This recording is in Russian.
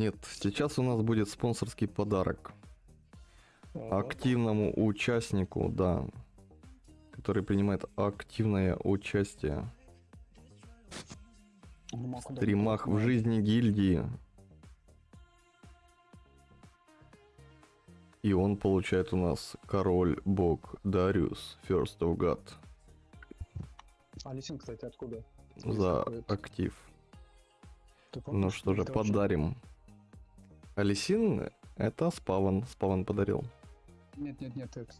Нет, сейчас у нас будет спонсорский подарок. Активному участнику, да. Который принимает активное участие ну, в стримах в жизни гильдии. И он получает у нас король бог Дариус First of God А Лисин, кстати, откуда? за актив. Ну что же, подарим. Алисин это Спаван. Спаван подарил. Нет, нет, нет, этот